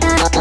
Bye.